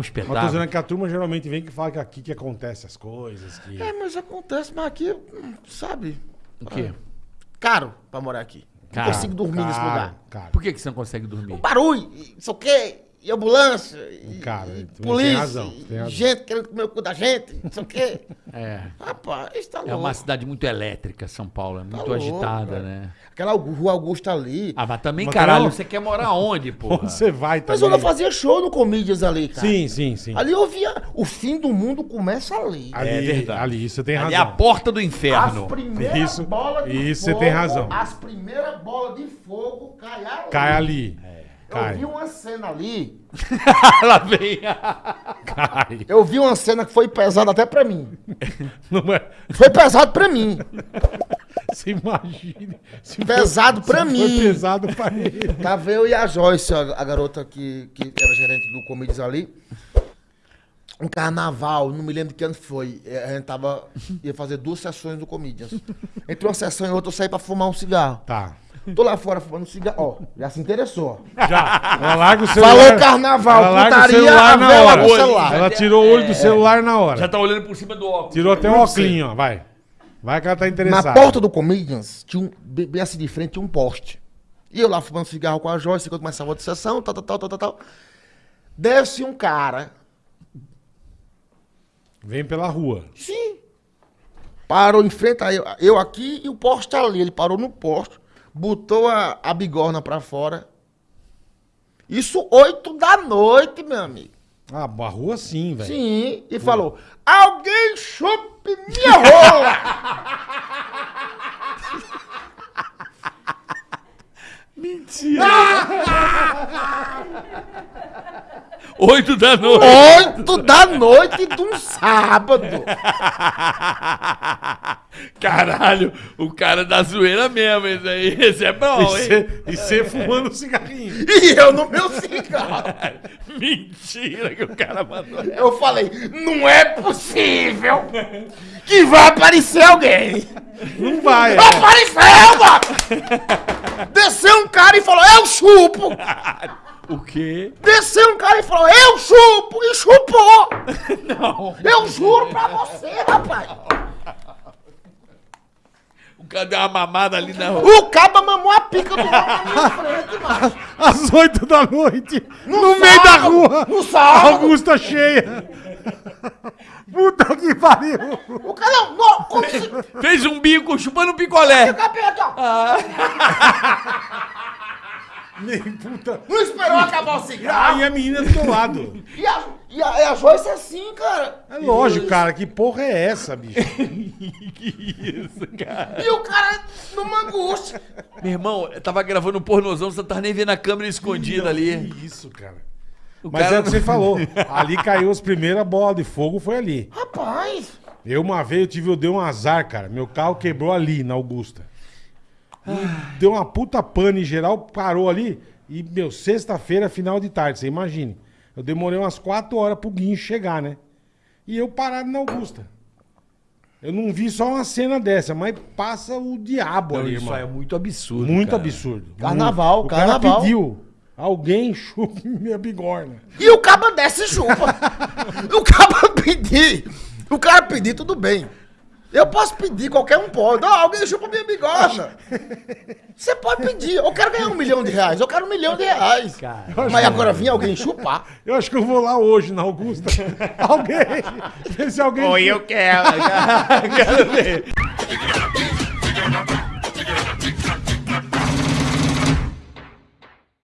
um Mas tô espetáculo. dizendo que a turma geralmente vem que fala que aqui que acontece as coisas. Que... É, mas acontece, mas aqui, sabe? O quê? Caro pra morar aqui. Não Caro, consigo dormir nesse Caro, lugar. Cara, Por que, que você não consegue dormir? Barulho, e não sei o quê, e ambulância, e, Cara, e tu tem polícia, razão, e tem razão. gente querendo comer o cu da gente, não sei o quê. É. Rapaz, isso tá louco. É uma cidade muito elétrica, São Paulo. É muito louco, agitada, né? Aquela rua Augusta ali. Ah, mas também, Mas caralho, não- você quer morar onde, porra? Onde você vai mas também? eu não fazia show no Comedians ali, cara. Sim, sim, sim. Ali eu via, o fim do mundo começa ali. Ali, É verdade. ali, você tem Ali razão. é a porta do As inferno. primeiras Isso- bolas de isso você fogo, tem razão. As primeiras bolas de fogo caem ali. Cai ali. Eu Cai. vi uma cena ali. Lá vem. Cai. Eu vi uma cena que foi pesada até pra mim. Não é... Foi pesado pra mim. Você imagina. Se Pesado foi, pra se mim. Foi pesado pra ele. Tava eu e a Joyce, a, a garota que, que era gerente do Comedians ali. Um carnaval, não me lembro de que ano foi. É, A gente tava. ia fazer duas sessões do Comedians. Entre uma sessão e outra eu saí pra fumar um cigarro. Tá. Tô lá fora fumando um cigarro. Ó, já se interessou. Já. Ela larga o celular. Falou carnaval, ela larga o putaria, celular a na hora. celular. Ela tirou o olho do celular na hora. Já tá olhando por cima do óculos. Tirou até o óculos, ó. Vai. Vai que ela tá interessada. Na porta do Comedians, tinha um, bem assim de frente, tinha um poste. E eu lá fumando cigarro com a Joyce, quando começava a outra sessão, tal, tal, tal, tal, tal, tal. Desce um cara. Vem pela rua. Sim. Parou em frente a eu, eu aqui e o poste ali. Ele parou no poste, botou a, a bigorna pra fora. Isso oito da noite, meu amigo. Ah, a rua sim, velho. Sim. E falou: Alguém chupe minha rola! Mentira. Oito da noite. Oito da noite de um sábado. Caralho, o cara da zoeira mesmo, esse aí. Esse é bom, E hein? E você fumando um cigarrinho. E eu no meu cigarro. Mentira que o cara mandou. Eu falei: Não é possível que vai aparecer alguém. Não vai. é. Apareceu, mano! Desceu um cara e falou, eu chupo! O quê? Desceu um cara e falou, eu chupo! E chupou! Não. Eu juro pra você, rapaz! O cara deu uma mamada ali na rua. O caba mamou a pica do homem na minha frente, mano! Às oito da noite. No, meio da sábado, rua. no sábado. Augusta cheia. Puta que pariu. O cara não, não, como se... Fez um bico chupando um picolé. Capeta, ó. Nem puta. Não esperou acabar o Aí cigarro. a menina do teu lado. E a, e a, a Joyce é assim, cara. É lógico, cara. Que porra é essa, bicho? que isso, cara? E o cara numa angústia. Meu irmão, eu tava gravando um pornozão, você não tava nem vendo a câmera escondida ali. Que isso, cara. O Mas cara é o que você falou. Ali caiu as primeiras bolas de fogo, foi ali. Rapaz. Eu uma vez eu tive, eu dei um azar, cara. Meu carro quebrou ali, na Augusta. Deu uma puta pane geral, parou ali. E, meu, sexta-feira, final de tarde, você imagine. Eu demorei umas quatro horas pro guincho chegar, né? E eu parado na Augusta. Eu não vi só uma cena dessa, mas passa o diabo Não, ali, isso irmão. é muito absurdo. Muito cara. absurdo. Carnaval, Muito. O carnaval. cara pediu. Alguém chupe minha bigorna. E o caba desce e chupa. o caba pedir. O cara pedir, tudo bem. Eu posso pedir, qualquer um pode. Ó, alguém chupa minha bigorna. Você pode pedir. Eu quero ganhar um milhão de reais. Eu quero um milhão de reais. Cara. Mas agora vinha alguém chupar. Eu acho que eu vou lá hoje na Augusta. alguém. Vê se alguém. Oi, eu quero. quero ver.